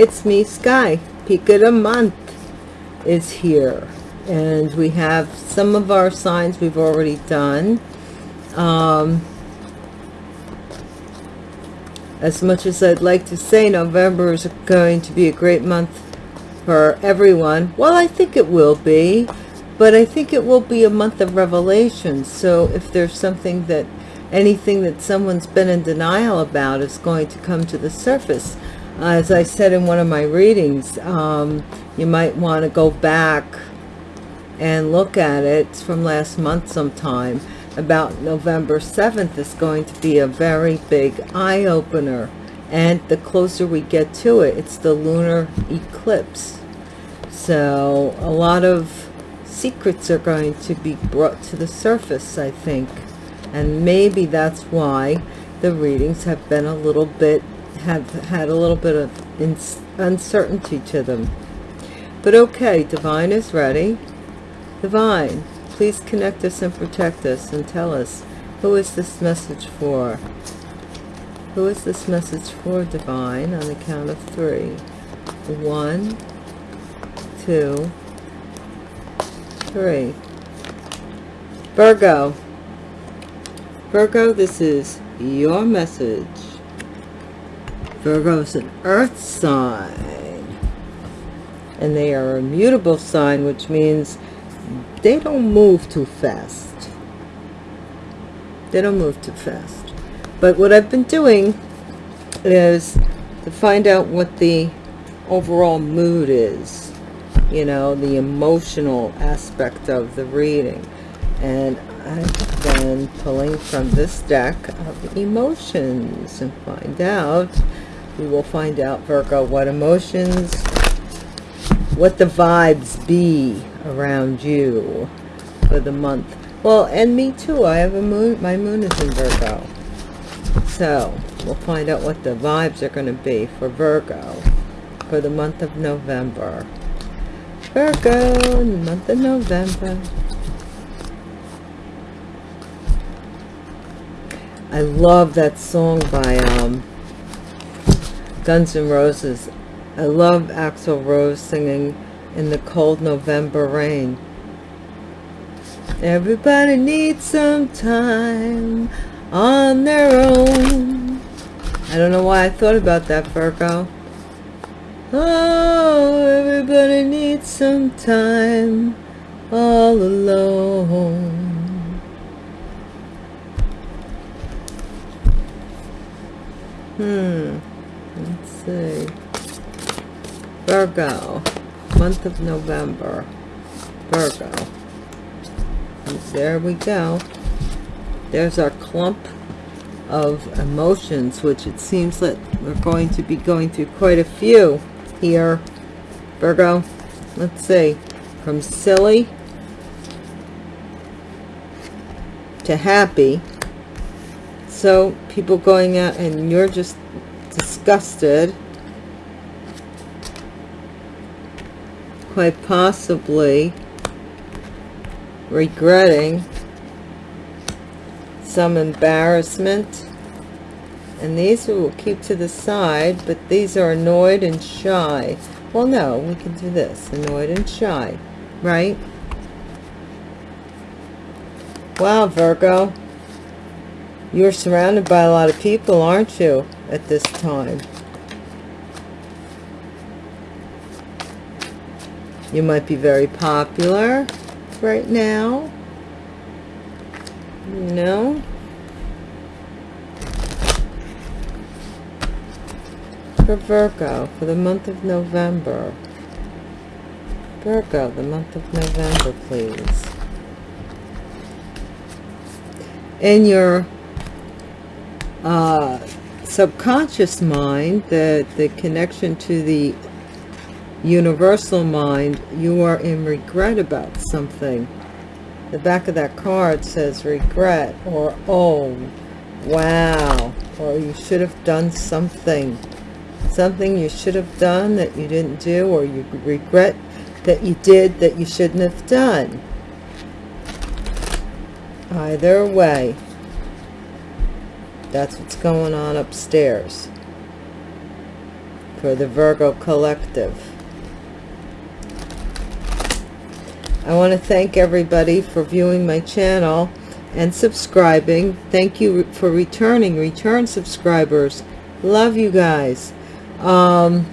It's me, Sky. Peek of the month is here. And we have some of our signs we've already done. Um, as much as I'd like to say November is going to be a great month for everyone, well, I think it will be. But I think it will be a month of revelation. So if there's something that, anything that someone's been in denial about is going to come to the surface as I said in one of my readings, um, you might want to go back and look at it from last month sometime. About November 7th is going to be a very big eye-opener. And the closer we get to it, it's the lunar eclipse. So a lot of secrets are going to be brought to the surface, I think. And maybe that's why the readings have been a little bit have had a little bit of uncertainty to them. But okay, Divine is ready. Divine, please connect us and protect us and tell us, who is this message for? Who is this message for, Divine, on the count of three? One, two, three. Virgo. Virgo, this is your message Virgo is an earth sign. And they are a mutable sign, which means they don't move too fast. They don't move too fast. But what I've been doing is to find out what the overall mood is. You know, the emotional aspect of the reading. And I've been pulling from this deck of emotions and find out we will find out Virgo what emotions what the vibes be around you for the month. Well and me too I have a moon my moon is in Virgo. So we'll find out what the vibes are going to be for Virgo for the month of November. Virgo in the month of November. I love that song by um Guns N' Roses. I love Axl Rose singing in the cold November rain. Everybody needs some time on their own. I don't know why I thought about that, Virgo. Oh, everybody needs some time all alone. Hmm let's see. Virgo month of November. Virgo. And there we go. There's our clump of emotions which it seems that we're going to be going through quite a few here. Virgo let's see. From silly to happy. So people going out and you're just disgusted quite possibly regretting some embarrassment. And these we will keep to the side but these are annoyed and shy. Well no we can do this annoyed and shy right? Wow Virgo. You're surrounded by a lot of people aren't you at this time. You might be very popular right now. No. For Virgo, for the month of November. Virgo, the month of November, please. In your uh, subconscious mind, the, the connection to the universal mind, you are in regret about something. The back of that card says regret or oh, wow, or you should have done something. Something you should have done that you didn't do or you regret that you did that you shouldn't have done. Either way, that's what's going on upstairs. for the Virgo collective. I want to thank everybody for viewing my channel and subscribing. Thank you for returning, return subscribers. Love you guys. Um,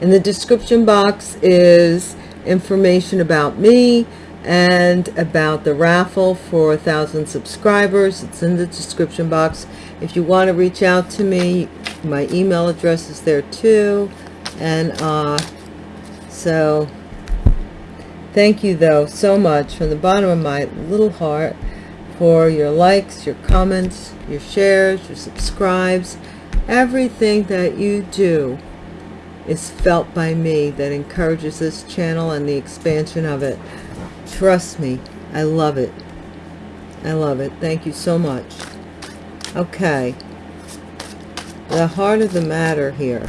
in the description box is information about me and about the raffle for a thousand subscribers. It's in the description box. If you want to reach out to me, my email address is there too. And uh, so thank you though so much from the bottom of my little heart for your likes, your comments, your shares, your subscribes, everything that you do is felt by me that encourages this channel and the expansion of it. Trust me, I love it. I love it. Thank you so much. Okay. The heart of the matter here,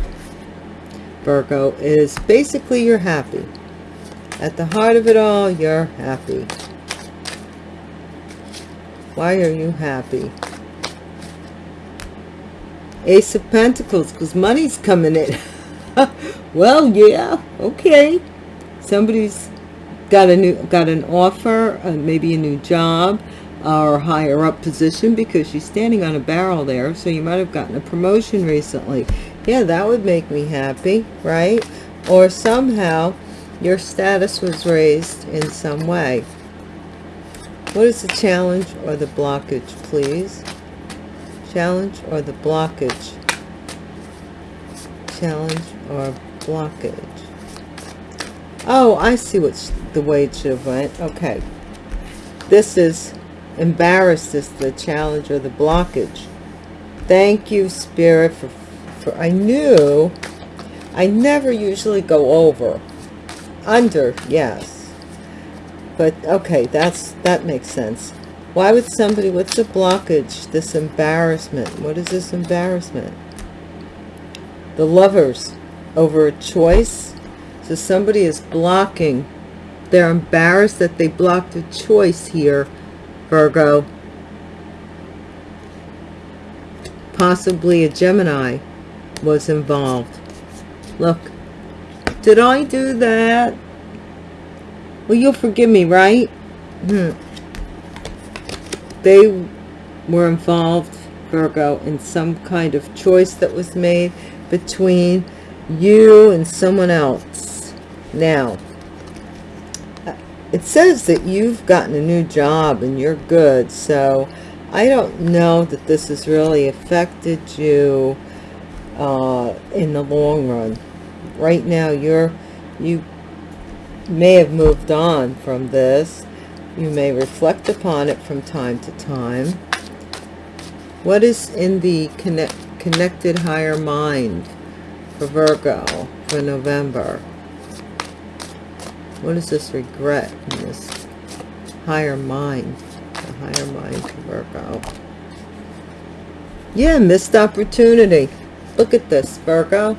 Virgo, is basically you're happy. At the heart of it all, you're happy. Why are you happy? Ace of Pentacles, because money's coming in. well, yeah, okay. Somebody's got a new, got an offer, uh, maybe a new job or higher up position because she's standing on a barrel there. So you might have gotten a promotion recently. Yeah, that would make me happy, right? Or somehow your status was raised in some way. What is the challenge or the blockage, please? Challenge or the blockage? Challenge or blockage? Oh, I see what's the way it should have went. Okay. This is embarrassed is the challenge or the blockage. Thank you, Spirit, for, for I knew I never usually go over under, yes. But, okay, that's that makes sense. Why would somebody, what's the blockage, this embarrassment? What is this embarrassment? The lovers over a choice. So somebody is blocking. They're embarrassed that they blocked a choice here, Virgo. Possibly a Gemini was involved. Look, did I do that? Well, you'll forgive me, right? Hmm. They were involved, Virgo, in some kind of choice that was made between you and someone else. Now, uh, it says that you've gotten a new job and you're good. So I don't know that this has really affected you uh, in the long run. Right now you're you may have moved on from this. You may reflect upon it from time to time. What is in the connect, connected higher mind for Virgo for November what is this regret in this higher mind the higher mind for Virgo yeah missed opportunity look at this Virgo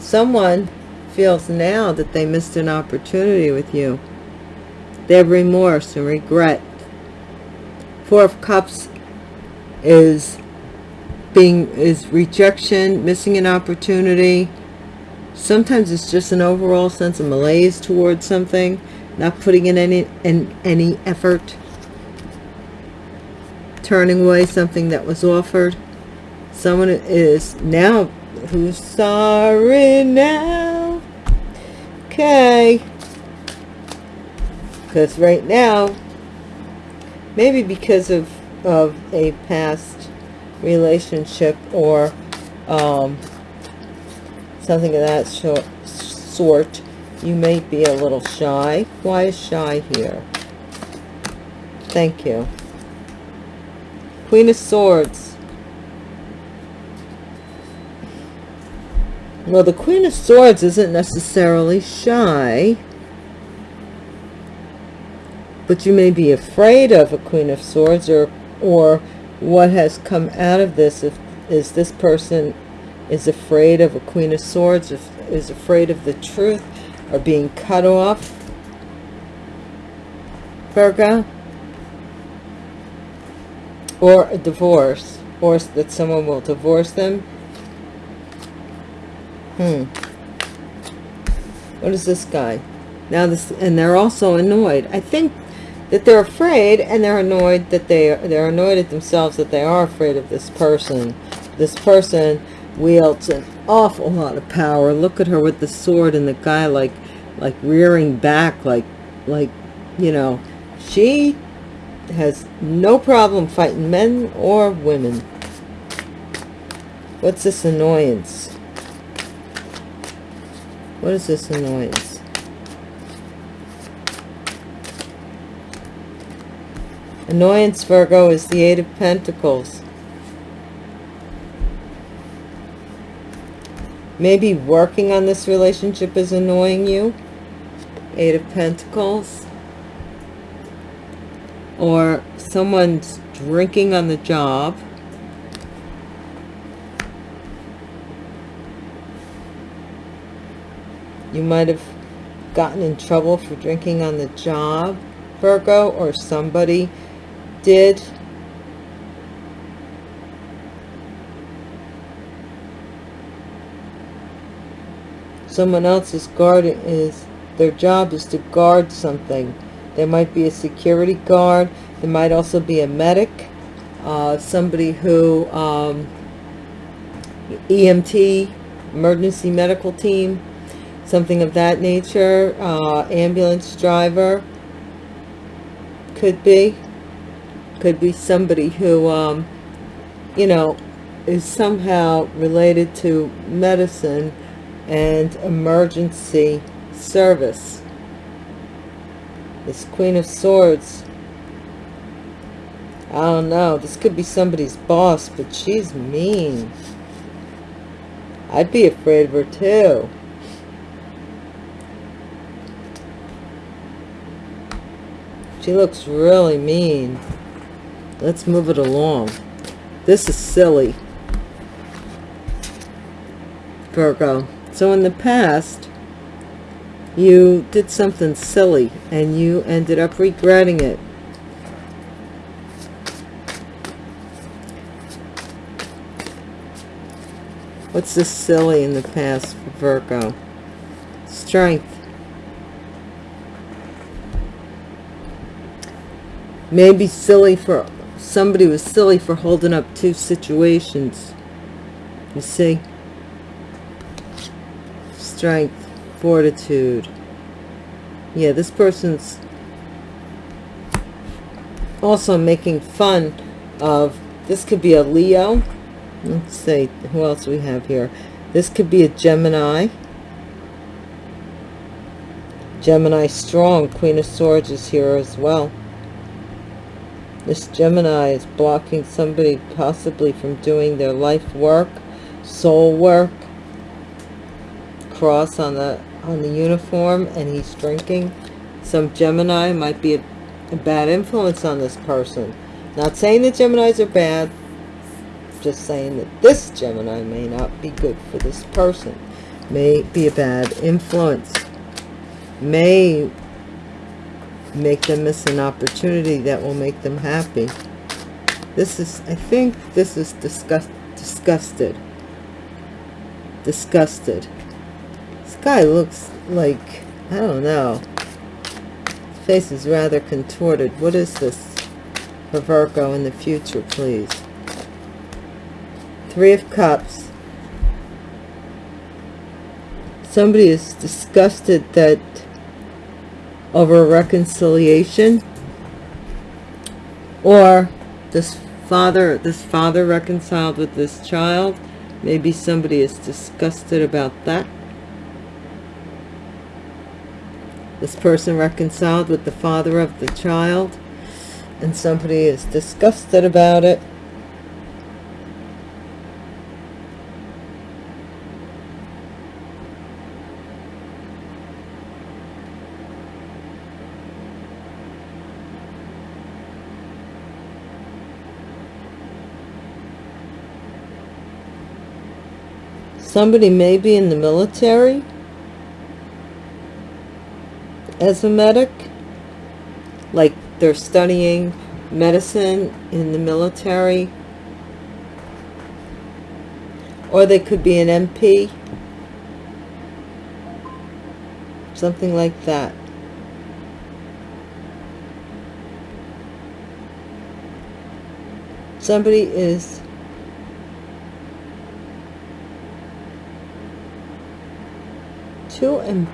Someone feels now that they missed an opportunity with you. They have remorse and regret. Four of Cups is being is rejection, missing an opportunity. Sometimes it's just an overall sense of malaise towards something, not putting in any in any effort, turning away something that was offered. Someone is now who's sorry now okay because right now maybe because of of a past relationship or um, something of that sort. You may be a little shy. Why is shy here? Thank you. Queen of swords. Well, the Queen of Swords isn't necessarily shy. But you may be afraid of a Queen of Swords or, or what has come out of this if, is this person is afraid of a Queen of Swords, is afraid of the truth or being cut off. Virgo. Or a divorce. Or that someone will divorce them Hmm. What is this guy? Now this, and they're also annoyed. I think that they're afraid and they're annoyed that they they're annoyed at themselves that they are afraid of this person. This person wields an awful lot of power. Look at her with the sword and the guy like like rearing back like like you know she has no problem fighting men or women. What's this annoyance? What is this annoyance? Annoyance, Virgo, is the Eight of Pentacles. Maybe working on this relationship is annoying you. Eight of Pentacles. Or someone's drinking on the job. You might have gotten in trouble for drinking on the job, Virgo, or somebody did. Someone else's guard is, their job is to guard something. There might be a security guard. There might also be a medic. Uh, somebody who, um, EMT, emergency medical team, something of that nature. Uh, ambulance driver could be. Could be somebody who, um, you know, is somehow related to medicine and emergency service. This Queen of Swords. I don't know. This could be somebody's boss, but she's mean. I'd be afraid of her too. She looks really mean. Let's move it along. This is silly. Virgo. So in the past, you did something silly and you ended up regretting it. What's this silly in the past for Virgo? Strength. maybe silly for somebody was silly for holding up two situations you see strength fortitude. Yeah this person's also making fun of this could be a leo. Let's see who else we have here? This could be a gemini. Gemini strong queen of swords is here as well. This Gemini is blocking somebody possibly from doing their life work, soul work. Cross on the on the uniform and he's drinking. Some Gemini might be a, a bad influence on this person. Not saying that Geminis are bad, just saying that this Gemini may not be good for this person. May be a bad influence. May make them miss an opportunity that will make them happy. This is, I think this is disgust, disgusted. Disgusted. Guy looks like, I don't know. His face is rather contorted. What is this for Virgo in the future, please? Three of Cups. Somebody is disgusted that over a reconciliation or this father this father reconciled with this child maybe somebody is disgusted about that this person reconciled with the father of the child and somebody is disgusted about it. Somebody may be in the military as a medic. Like they're studying medicine in the military. Or they could be an MP. Something like that. Somebody is too and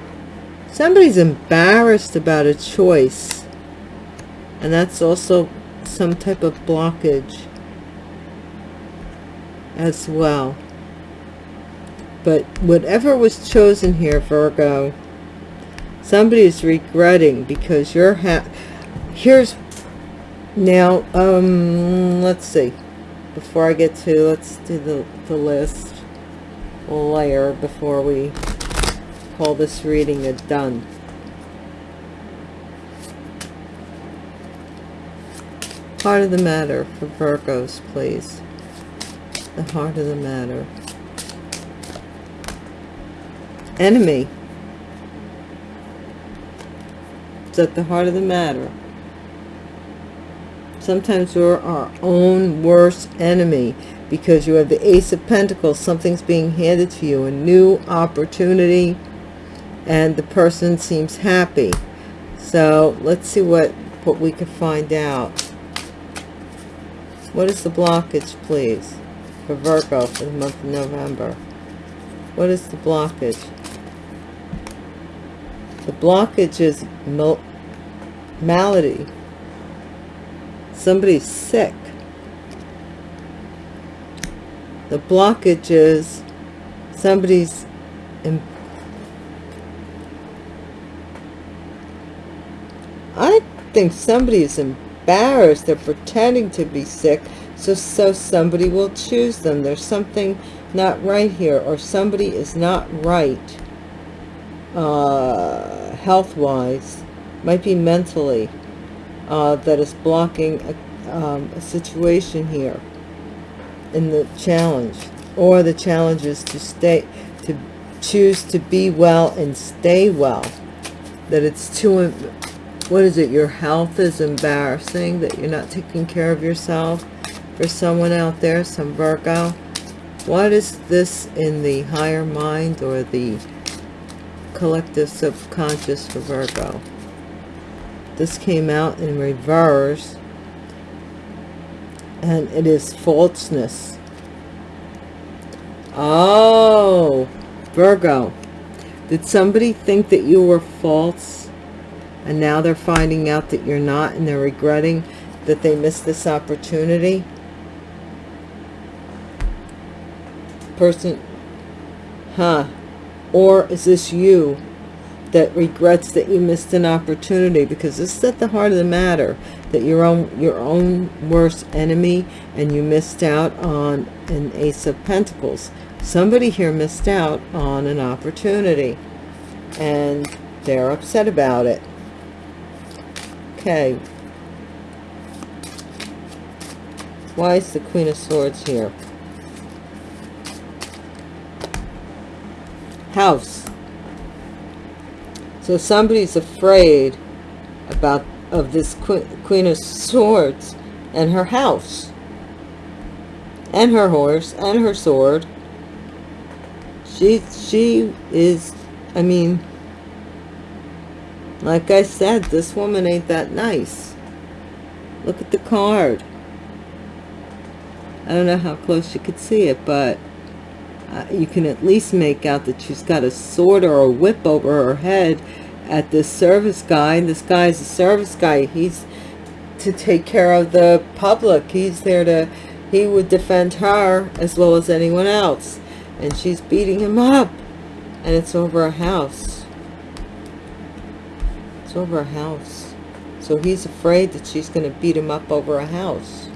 somebody's embarrassed about a choice and that's also some type of blockage as well. But whatever was chosen here Virgo somebody is regretting because you're ha here's now um let's see. Before I get to let's do the, the list layer before we call this reading a done. Heart of the matter for Virgos please. The heart of the matter. Enemy. It's at the heart of the matter. Sometimes we're our own worst enemy because you have the ace of pentacles. Something's being handed to you a new opportunity and the person seems happy. So let's see what what we can find out. What is the blockage please for Virgo for the month of November? What is the blockage? The blockage is malady. Somebody's sick. The blockage is somebody's in, I think somebody is embarrassed. They're pretending to be sick so so somebody will choose them. There's something not right here or somebody is not right uh, health-wise might be mentally uh, that is blocking a, um, a situation here in the challenge or the challenge is to stay to choose to be well and stay well that it's too what is it your health is embarrassing that you're not taking care of yourself? For someone out there some Virgo. What is this in the higher mind or the collective subconscious for Virgo? This came out in reverse and it is falseness. Oh Virgo did somebody think that you were false and now they're finding out that you're not and they're regretting that they missed this opportunity. Person huh? Or is this you that regrets that you missed an opportunity? Because this is at the heart of the matter that your own your own worst enemy and you missed out on an ace of pentacles. Somebody here missed out on an opportunity and they're upset about it okay. Why is the queen of swords here? House. So somebody's afraid about of this queen of swords and her house. And her horse and her sword. She she is i mean like i said this woman ain't that nice look at the card i don't know how close you could see it but uh, you can at least make out that she's got a sword or a whip over her head at this service guy. And This guy is a service guy. He's to take care of the public. He's there to, he would defend her as well as anyone else. And she's beating him up. And it's over a house. Over a house. So he's afraid that she's going to beat him up over a house.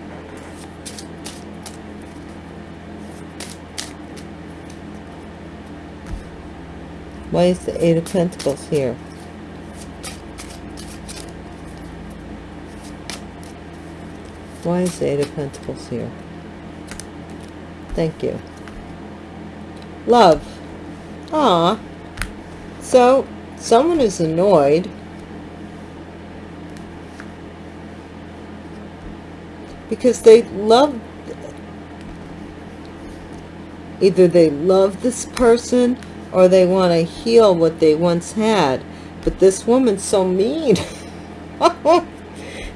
Why is the Eight of Pentacles here? Why is the Eight of Pentacles here? Thank you. Love. Ah. So, someone is annoyed. Because they love... Either they love this person or they want to heal what they once had but this woman's so mean.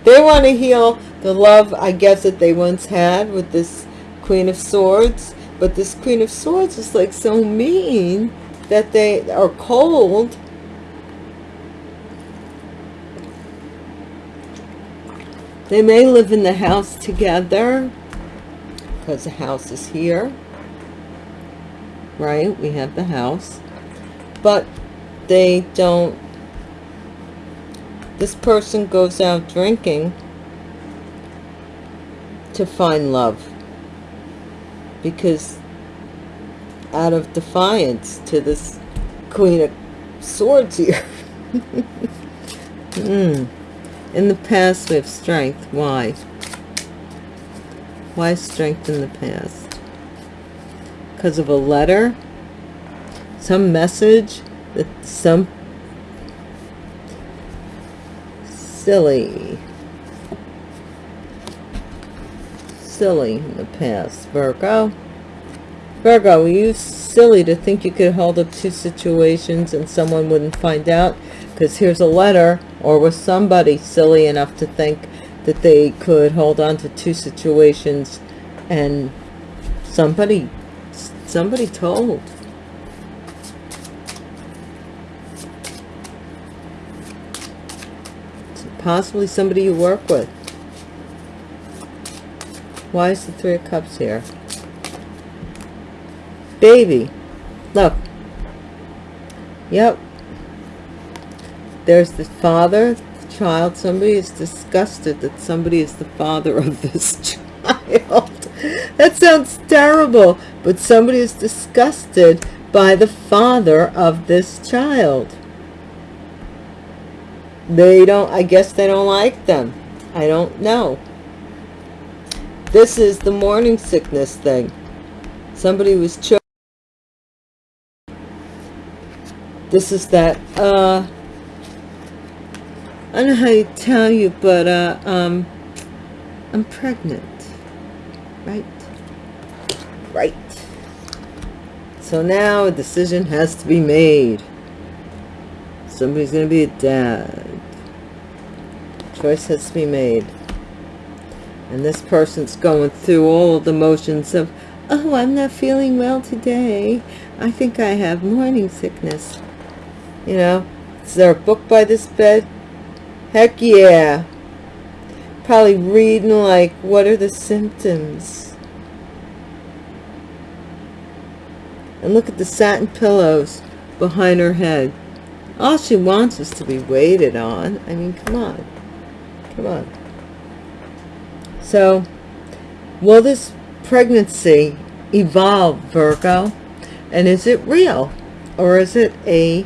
they want to heal the love, I guess, that they once had with this Queen of Swords. But this Queen of Swords is like so mean that they are cold. They may live in the house together because the house is here. Right? We have the house. But they don't this person goes out drinking to find love because out of defiance to this queen of swords here mm. In the past we have strength why why strength in the past because of a letter some message that some silly. Silly in the past. Virgo. Virgo, were you silly to think you could hold up two situations and someone wouldn't find out? Because here's a letter. Or was somebody silly enough to think that they could hold on to two situations and somebody somebody told Possibly somebody you work with. Why is the Three of Cups here? Baby. Look. Yep. There's the father, the child. Somebody is disgusted that somebody is the father of this child. that sounds terrible. But somebody is disgusted by the father of this child they don't i guess they don't like them i don't know this is the morning sickness thing somebody was choking this is that uh i don't know how to tell you but uh um i'm pregnant. Right? Right. So now a decision has to be made. Somebody's going to be a dad. Choice has to be made. And this person's going through all the motions of oh i'm not feeling well today. I think i have morning sickness. You know is there a book by this bed heck yeah probably reading like what are the symptoms and look at the satin pillows behind her head all she wants is to be waited on. I mean, come on. Come on. So, will this pregnancy evolve, Virgo? And is it real? Or is it a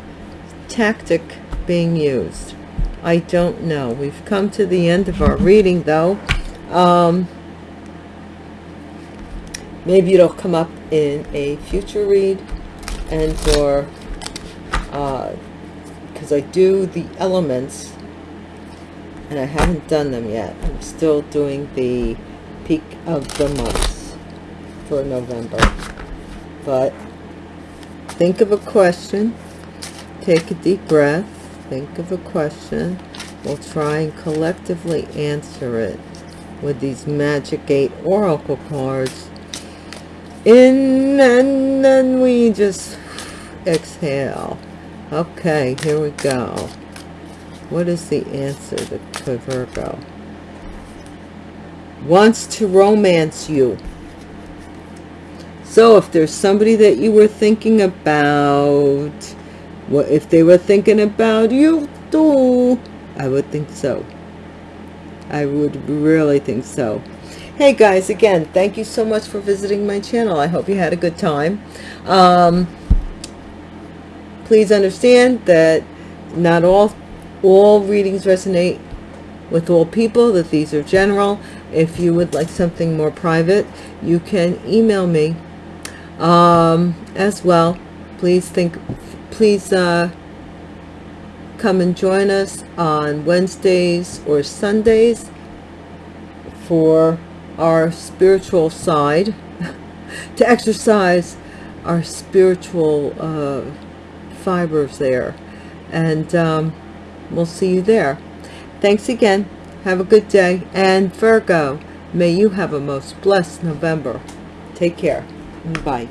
tactic being used? I don't know. We've come to the end of our reading, though. Um, maybe it'll come up in a future read and for uh, because I do the elements and I haven't done them yet. I'm still doing the peek of the months for November. But think of a question. Take a deep breath. Think of a question. We'll try and collectively answer it with these Magic 8 Oracle cards. In and then we just exhale. Okay, here we go. What is the answer to Virgo? Wants to romance you. So if there's somebody that you were thinking about, what if they were thinking about you too? I would think so. I would really think so. Hey guys, again, thank you so much for visiting my channel. I hope you had a good time. Um, please understand that not all all readings resonate with all people that these are general if you would like something more private you can email me um, as well please think please uh, come and join us on Wednesdays or Sundays for our spiritual side to exercise our spiritual uh, fibers there and um, we'll see you there. Thanks again. Have a good day. And Virgo, may you have a most blessed November. Take care. Bye.